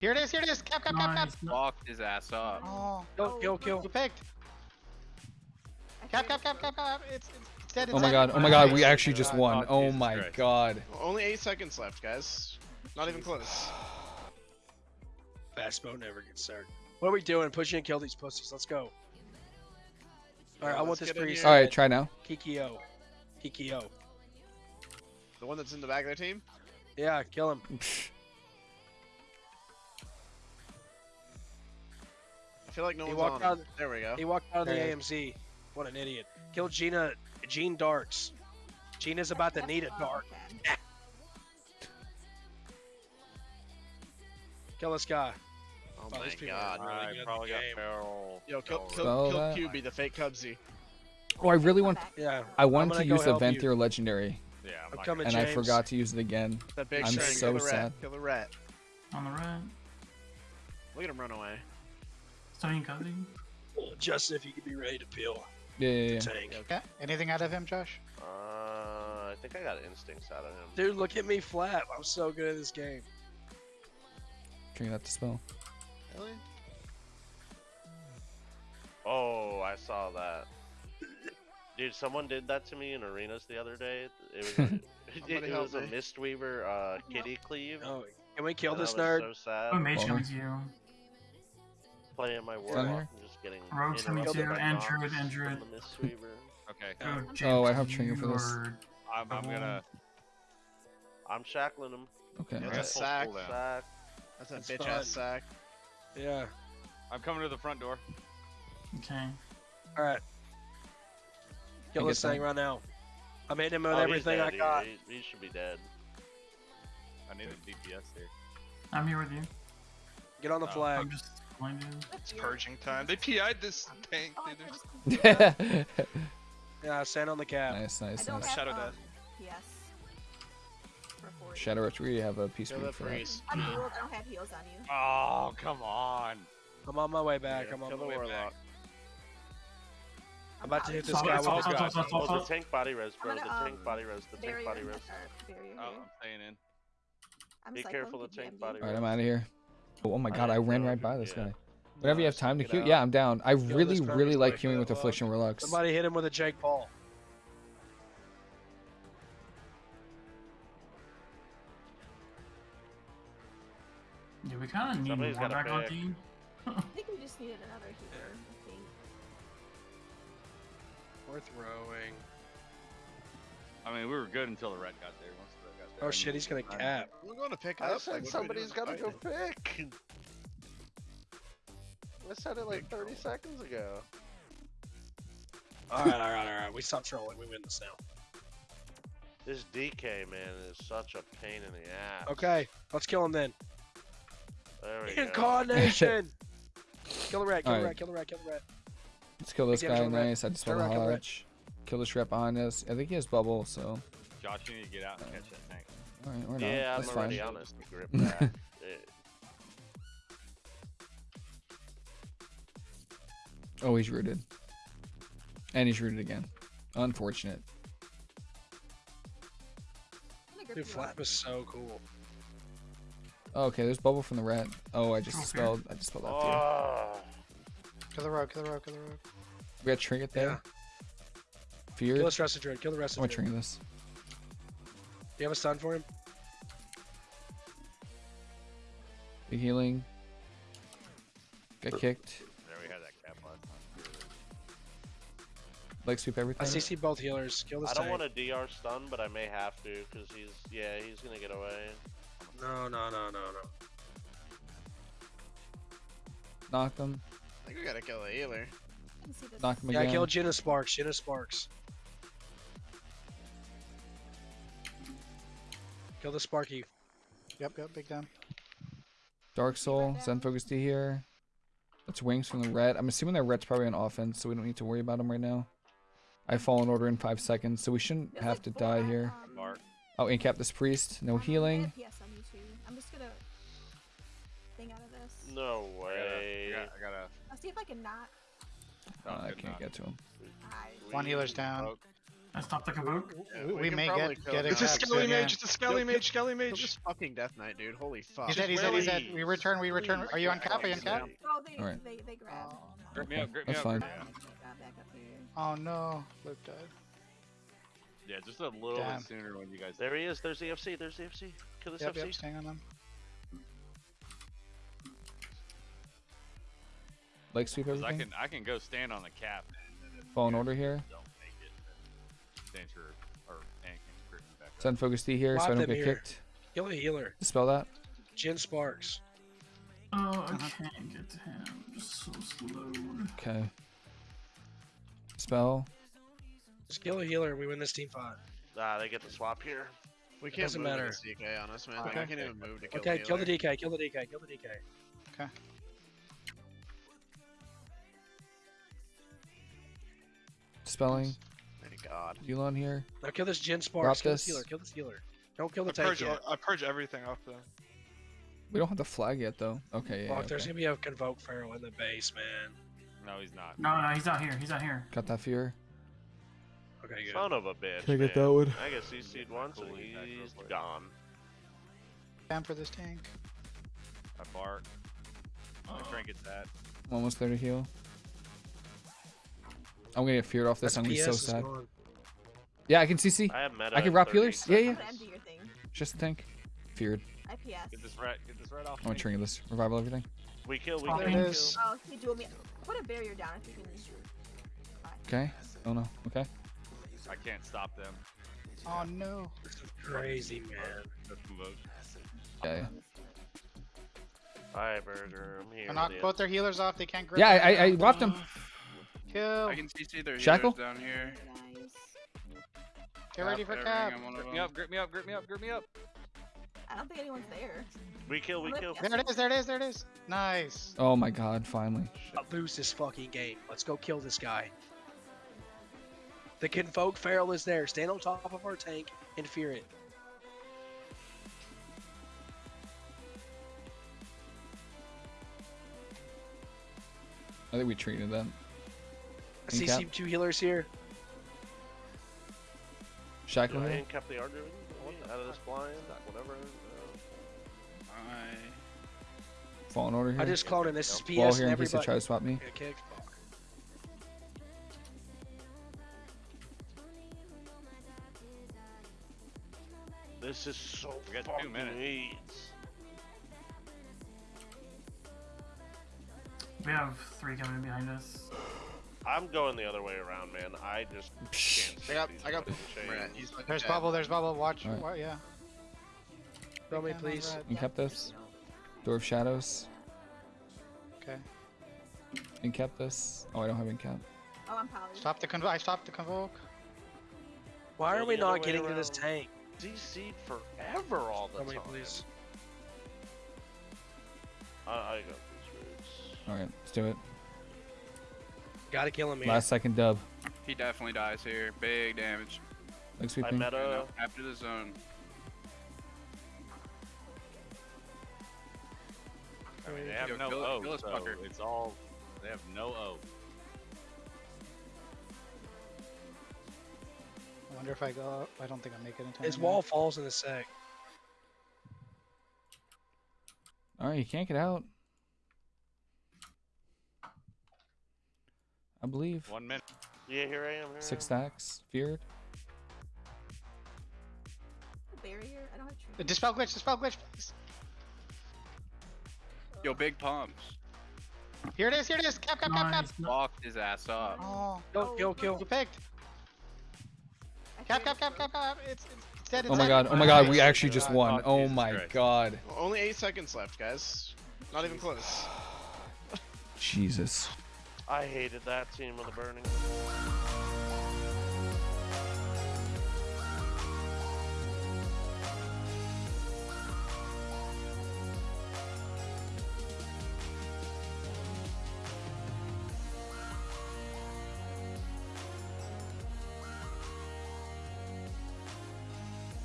Here it is, here it is. Cap, cap, cap, cap. Nice. Fucked his ass up. Oh, Kill, kill, kill. you picked. Cap, cap, cap, cap, cap. It's, it's, it's dead. It's Oh my dead. god, oh my god, we actually just won. Oh, Oh my Christ. god. Only eight seconds left, guys. Not even close. Fast boat never gets started. What are we doing? Push in and kill these pussies. Let's go. All right, I want this get priest. Alright, try now. Kikio. Kikio. The one that's in the back of their team. Yeah, kill him. I feel like no He one's walked him. out- There we go. He walked out of the Hey. AMZ. What an idiot. Kill Gina. Gene Darks. Gina's about to need a dart. Kill this guy. Oh Oh, my these god. really I good probably got game. feral. Yo, kill, feral kill, Spell kill. QB, the fake Cubsy. Oh, I really want. Yeah. I wanted gonna use the help. Venthyr Legendary, Yeah, I'm I'm coming, and gonna- I forgot to use it again. That big I'm so kill the sad. rat. Kill the rat. On the right. Look at him run away. Starting cutting. Justin, if you could be ready to peel. Yeah, yeah, yeah. Tank. Okay. Anything out of him, Josh? Uh, I think I got instincts out of him. Dude, look at me flap. I'm so good at this game. Trying that to spell. Really? Oh, I saw that. Dude, someone did that to me in arenas the other day. It was a, it, Somebody it was a. Mistweaver uh, kitty cleave. Oh, can we kill and I this nerd? So sad. Oh, mage Bummer. coming to you. Playing my Down warlock here? and just getting Rogue's coming too, and Druid, and Druid. Okay, Oh, Oh, I have Trigger for you this. are I'm, I'm gonna. I'm shackling him. Okay. Yeah, I'm That's gonna a sack. Sack. That's a That's bitch fine. ass sack. Yeah. I'm coming to the front door. Okay. All right. Kill this thing right now. I'm hitting him with Oh, everything. I got. He, he should be dead. I need a DPS here. I'm here with you. Get on the Oh, flag. I'm just going to. It's purging time. They PI'd this tank, Oh, dude. just- Yeah, stand on the cap. nice, nice, nice. don't have, Shadow um, Death. PS. For 40. Shadow Rush, we have a piece Kill for the that. I'm healed. I don't have heals on you. Oh, come on. I'm on my way back. Yeah, I'm on my the way warlock. back. I'm about to hit this Stop, guy with stop, the stop, gun. stop, Oh, the tank body res, bro. I'm The tank um, body res. The tank body in res. the- or barrier Oh. I'm staying in. I'm Be careful, to the tank GMB. body Alright, I'm out of here. Oh, oh my god, I didn't ran right by this yeah. guy. Whenever you have time to queue, yeah, I'm down. I this really, really like like queuing with that. Affliction Relux. Somebody hit him with a Jake Paul. Yeah, we kind of need Somebody's more gotta back on team. I think we just needed another healer. I think. We're throwing. I mean, we were good until the red got there. Once the red got there. Oh I shit, he's gonna fine. cap. We're going to pick I up. said like, what are we somebody's doing? got to go pick. I said it like 30 seconds ago. All right, all right, all right. We stop trolling. We win this now. This DK man is such a pain in the ass. Okay, let's kill him then. There we go. Incarnation. kill the rat. Kill the Alright. rat. Kill the rat. Kill the rat. Let's kill this guy. kill the rat. Nice. I just Kill spelled the a rat, kill the rat. hodge. Kill the Shrep behind us. I think he has bubble, so. Josh, you need to get out and catch that tank. Alright, we're not. Yeah, That's I'm fine. already honest. Grip that. It- Oh, he's rooted. And he's rooted again. Unfortunate. I'm gonna grip Dude, you flap is so cool. Oh, okay, there's bubble from the rat. Oh, I just Okay. spelled. I just spelled that too. Oh, ah. Kill the rogue, kill the rogue, kill the rogue. We got trinket there. Fear. Kill this rest of druid. Kill the rest I'm gonna trinket this. Do you have a stun for him? Big healing. Got kicked. There we had that cap last time. Leg sweep everything. I everything. CC both healers. Kill this I don't tank. want a DR stun, but I may have to because he's yeah he's gonna get away. No, no, no, no, no. Knock him. I think we gotta kill the healer. I can see this. Knock him Yeah, again. kill Jenna Sparks. Jenna Sparks. Kill the Sparky. Yep, yep, big down. Dark Soul. Zen Focus Tea here. That's wings from the red. I'm assuming that red's probably on offense, so we don't need to worry about him right now. I Fallen Order in five seconds, so we shouldn't There's have like to die here. um, Mark. Oh, incap this priest. No I healing. have PS on you too. I'm just gonna thing out of this. No I way. gotta, I gotta, I'll see if I can not. I Uh, gotta I can't get to him. One healer's down. Poke. I stopped the Kabook. Yeah, We- we may probably get- kill get the a It's a Skelly soon, yeah. Mage. It's a Skelly Mage. Skelly Mage. this fucking Death Knight, dude. Holy fuck. He said, he said, he said, we return, we return. Are you on cap? Are you on cap? Oh, they, Alright. they, they grabbed. Grip me up, grip me That's up. fine. grip me up. Got back up here. Oh no, Luke died. Yeah, just a little Damn. bit sooner when you guys. There he is. There's the FC. There's the FC. Kill this Yep, FC. yep, staying on them. Leg sweep 'Cause I can I can go stand on the cap. And then if Fallen Order here. Grip me. Zen Focus Tea here so I don't get here. kicked. Kill the healer. Spell that. Jin Sparks. Oh, I can't get to him. Just so slowed. Okay. Spell. Just kill the healer and we win this team fight. Ah, they get the swap here. We can't Doesn't move matter. this DK on us, man. Like, Okay. I can't even move to kill Okay, the kill the. DK, kill the DK, kill the DK. Okay. Spelling. Thank God. Yu'lon here. Now kill this Jin Sparks. Kill this this. healer, kill this healer. Don't kill I the tank purge, yet. I purge everything off them. We don't have the flag yet though. Okay, yeah. Fuck, there's okay. gonna be a Convoke Feral in the base, man. No, he's not. No, no, he's not here. He's not here. Got that fear. Okay, good. Son of a bitch. Can I get man. that one? I guess he seed once and Cool, he's back real gone. Time for this tank. I bark. I oh. trinket that. I'm almost there to heal. I'm gonna get feared off this. That's I'm gonna be so sad. gone. Yeah, I can CC. I have meta. I can in rob 30 healers. Yeah, yeah. I'm gonna empty your thing. Just a tank. Feared. I PS. Get this red. Get this red off. I'm gonna me. trinket this. Revival everything. We kill, we There kill. it we is. kill. Oh, he dual me. Put a barrier down if you can. Okay. Oh no. Okay. I can't stop them. Oh no. This is crazy, man. That's Convoke. Yeah. yeah. Hi, Burger. I'm here. I knocked with both their healers off. They can't grip. Yeah, I them. I, I whopped him. Kill. I can CC their Shackle? healers down here. Guys. Get ready for cap. I'm one of Grip me up. Grip me up. Grip me up. Grip me up. I don't think anyone's there. We kill, we kill. There it is. There it is. There it is. Nice. Oh my god, finally. Not lose this fucking game. Let's go kill this guy. The Convoke Feral is there. Stand on top of our tank and fear it. I think we treated that. I see Incap. two healers here. Shackle I here. ain't the argument out of this blind, whatever. uh, I... Fallen Order here. I just cloned him. This is PS Wall here in case they try to swap me. Get kicked. Fuck. This is so We got two minutes. AIDS. We have three coming behind us. I'm going the other way around, man. I just can't. I got, I got. fucking he's fucking There's dead. bubble. There's bubble. Watch. Alright. wa- yeah. Throw me, Big hand on please. red. And kept this. Door of Shadows. Okay. And kept this. Oh, I don't have incap. Oh, I'm poly. Stop the convo. I stopped the convoke. Why are we not way getting to this tank? CC'd forever all the time. Throw me, please. I, I got these roots. Alright, let's do it. Gotta kill him here. Last second dub. He definitely dies here. Big damage. Leg I sweeping. meta. After the zone. I mean, They have Yo, no kill- O, kill so fucker. it's all. They have no O. I wonder if I go. up. I don't think I make it in time. His now. wall falls in a sec. Alright, you can't get out. Believe. One minute. Yeah, here I am. Here Six stacks. Feared. Barrier? I don't have tree. Uh, Dispel glitch. Dispel glitch. Please. Yo, big pumps. Here it is. Here it is. Cap. Cap. Cap. Cap. Nice. No- Fucked his ass up. Oh. Kill, kill, kill. You picked. Cap. Cap. Cap. Cap. Cap. It's. It's dead. It's Oh my dead. god. Oh my god. We actually just won. Oh, Oh my Christ. god. Only eight seconds left, guys. Not even close. Jesus. I hated that team of the burning.